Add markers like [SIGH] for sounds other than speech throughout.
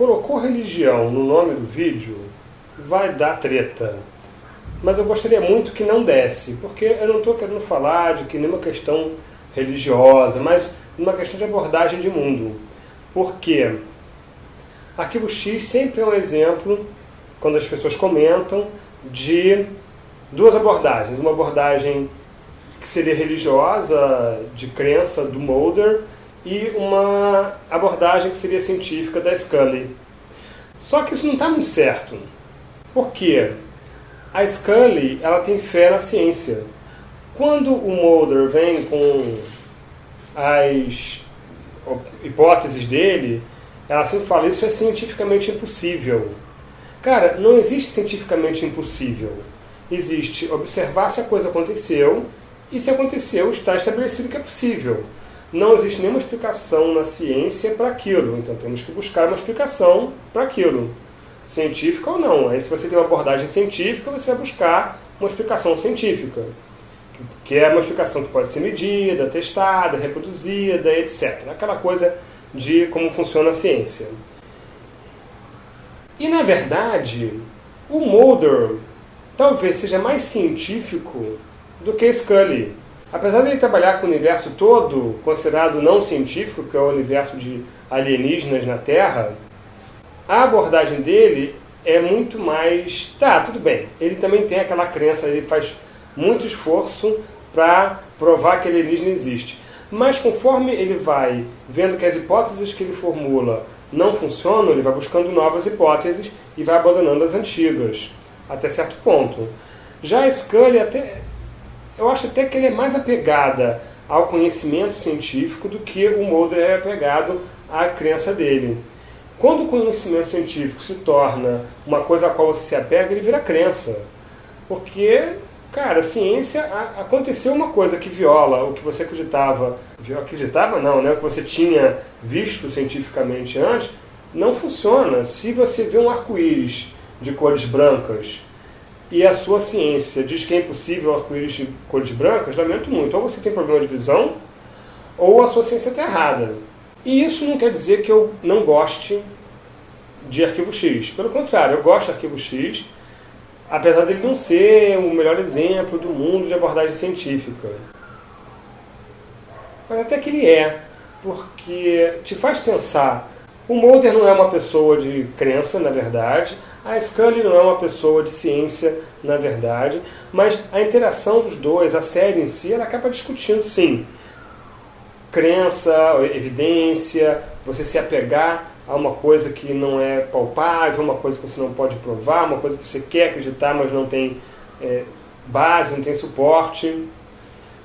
colocou religião no nome do vídeo, vai dar treta. Mas eu gostaria muito que não desse, porque eu não estou querendo falar de que nenhuma questão religiosa, mas uma questão de abordagem de mundo. Porque Arquivo X sempre é um exemplo, quando as pessoas comentam, de duas abordagens. Uma abordagem que seria religiosa, de crença do Mulder, e uma abordagem que seria científica da Scully. Só que isso não está muito certo. Por quê? A Scully ela tem fé na ciência. Quando o Mulder vem com as hipóteses dele, ela sempre fala isso é cientificamente impossível. Cara, não existe cientificamente impossível. Existe observar se a coisa aconteceu e se aconteceu está estabelecido que é possível não existe nenhuma explicação na ciência para aquilo. Então temos que buscar uma explicação para aquilo. Científica ou não. Aí se você tem uma abordagem científica, você vai buscar uma explicação científica. Que é uma explicação que pode ser medida, testada, reproduzida, etc. Aquela coisa de como funciona a ciência. E na verdade, o Mulder talvez seja mais científico do que Scully. Apesar de ele trabalhar com o universo todo, considerado não científico, que é o universo de alienígenas na Terra, a abordagem dele é muito mais... Tá, tudo bem. Ele também tem aquela crença, ele faz muito esforço para provar que alienígena existe. Mas conforme ele vai vendo que as hipóteses que ele formula não funcionam, ele vai buscando novas hipóteses e vai abandonando as antigas, até certo ponto. Já Scully até eu acho até que ele é mais apegada ao conhecimento científico do que o Mulder é apegado à crença dele. Quando o conhecimento científico se torna uma coisa a qual você se apega, ele vira crença. Porque, cara, a ciência, aconteceu uma coisa que viola o que você acreditava, acreditava não, né, o que você tinha visto cientificamente antes, não funciona. Se você vê um arco-íris de cores brancas e a sua ciência diz que é impossível arco-íris de cores brancas, lamento muito. Ou você tem problema de visão, ou a sua ciência está errada. E isso não quer dizer que eu não goste de arquivo X. Pelo contrário, eu gosto de arquivo X, apesar dele não ser o melhor exemplo do mundo de abordagem científica. Mas até que ele é, porque te faz pensar. O Mulder não é uma pessoa de crença, na verdade, a Scully não é uma pessoa de ciência, na verdade, mas a interação dos dois, a série em si, ela acaba discutindo, sim, crença, evidência, você se apegar a uma coisa que não é palpável, uma coisa que você não pode provar, uma coisa que você quer acreditar, mas não tem é, base, não tem suporte.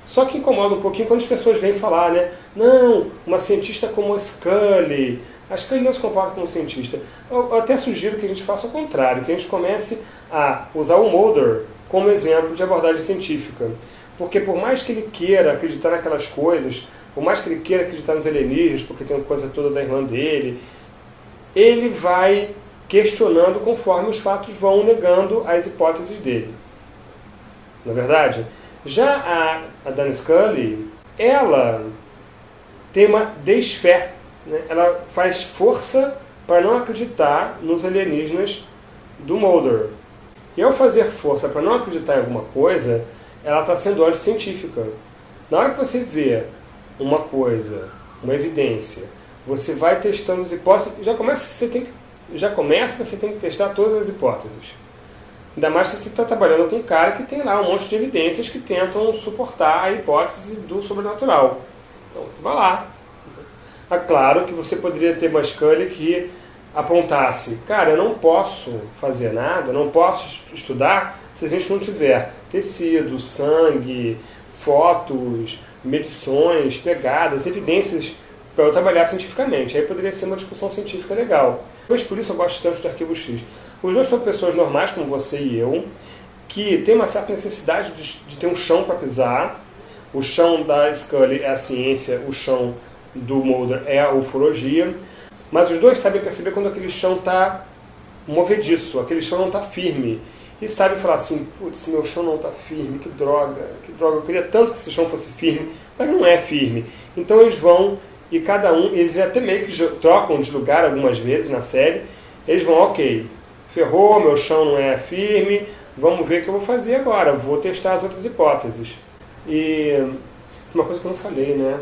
Só que incomoda um pouquinho quando as pessoas vêm falar, né? Não, uma cientista como a Scully, Acho que ele não se comporta como cientista. Eu, eu até sugiro que a gente faça o contrário, que a gente comece a usar o Mulder como exemplo de abordagem científica. Porque por mais que ele queira acreditar naquelas coisas, por mais que ele queira acreditar nos alienígenas, porque tem uma coisa toda da irmã dele, ele vai questionando conforme os fatos vão negando as hipóteses dele. Na é verdade? Já a, a Dan Scully, ela tem uma desfé né, ela faz força para não acreditar nos alienígenas do Mulder. E ao fazer força para não acreditar em alguma coisa, ela está sendo anticientífica. Na hora que você vê uma coisa, uma evidência, você vai testando as hipóteses, já começa, você tem que, já começa você tem que testar todas as hipóteses. Ainda mais se você está trabalhando com um cara que tem lá um monte de evidências que tentam suportar a hipótese do sobrenatural. Então você vai lá, é claro que você poderia ter uma Scully que apontasse, cara, eu não posso fazer nada, não posso estudar se a gente não tiver tecido, sangue, fotos, medições, pegadas, evidências para eu trabalhar cientificamente. Aí poderia ser uma discussão científica legal. Mas por isso eu gosto tanto do Arquivo X. Os dois são pessoas normais, como você e eu, que têm uma certa necessidade de, de ter um chão para pisar. O chão da Scully é a ciência, o chão do Mulder é a ufologia, mas os dois sabem perceber quando aquele chão está movediço, aquele chão não está firme. E sabem falar assim, putz, meu chão não está firme, que droga, que droga, eu queria tanto que esse chão fosse firme, mas não é firme. Então eles vão e cada um, eles até meio que trocam de lugar algumas vezes na série, eles vão, ok, ferrou, meu chão não é firme, vamos ver o que eu vou fazer agora, vou testar as outras hipóteses. E uma coisa que eu não falei, né?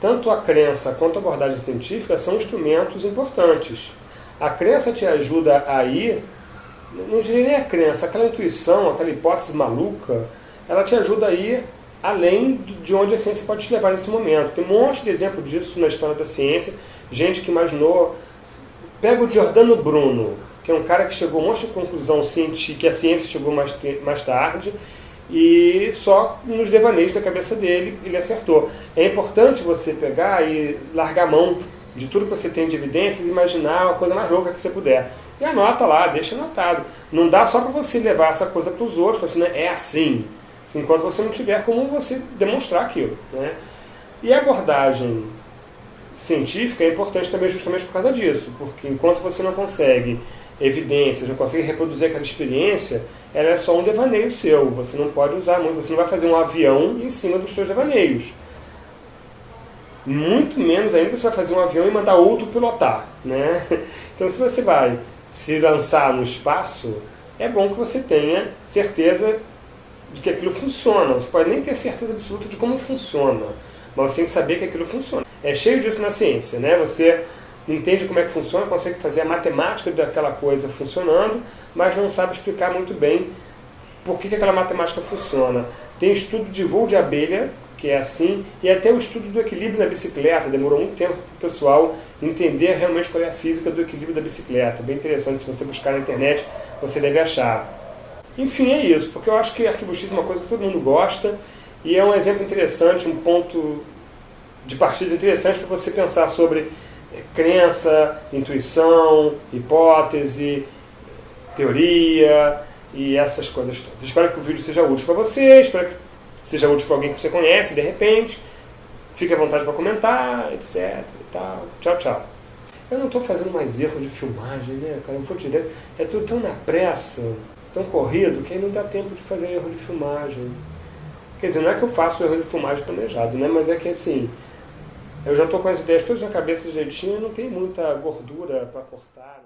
Tanto a crença quanto a abordagem científica são instrumentos importantes. A crença te ajuda a ir, não diria nem a crença, aquela intuição, aquela hipótese maluca, ela te ajuda a ir além de onde a ciência pode te levar nesse momento. Tem um monte de exemplo disso na história da ciência, gente que imaginou... Pega o Giordano Bruno, que é um cara que chegou a um monte de conclusão que a ciência chegou mais, mais tarde, e só nos devaneios da cabeça dele ele acertou. É importante você pegar e largar a mão de tudo que você tem de evidências e imaginar a coisa mais louca que você puder. E anota lá, deixa anotado. Não dá só para você levar essa coisa para os outros, assim, né? é assim, enquanto você não tiver como você demonstrar aquilo. Né? E a abordagem científica é importante também justamente por causa disso, porque enquanto você não consegue evidências, não consegue reproduzir aquela experiência, ela é só um devaneio seu. Você não pode usar muito, você não vai fazer um avião em cima dos seus devaneios. Muito menos ainda você vai fazer um avião e mandar outro pilotar. Né? [LAUGHS] Então se você vai se lançar no espaço, é bom que você tenha certeza de que aquilo funciona. Você pode nem ter certeza absoluta de como funciona, mas você tem que saber que aquilo funciona. É cheio disso na ciência, né? Você entende como é que funciona, consegue fazer a matemática daquela coisa funcionando, mas não sabe explicar muito bem por que, que aquela matemática funciona. Tem estudo de voo de abelha, que é assim, e até o estudo do equilíbrio na bicicleta. Demorou muito tempo para o pessoal entender realmente qual é a física do equilíbrio da bicicleta. Bem interessante, se você buscar na internet, você deve achar. Enfim, é isso, porque eu acho que Arquivo X é uma coisa que todo mundo gosta, e é um exemplo interessante, um ponto de partida interessante para você pensar sobre crença, intuição, hipótese, teoria e essas coisas todas. Espero que o vídeo seja útil para você, espero que seja útil para alguém que você conhece de repente. Fique à vontade para comentar, etc. E tal. Tchau, tchau. Eu não estou fazendo mais erro de filmagem, né, cara? Eu vou direto. É tudo tão na pressa, tão corrido, que aí não dá tempo de fazer erro de filmagem. Quer dizer, não é que eu faço erro de filmagem planejado, né? Mas é que assim, eu já estou com as ideias todas na cabeça direitinho, não tem muita gordura para cortar.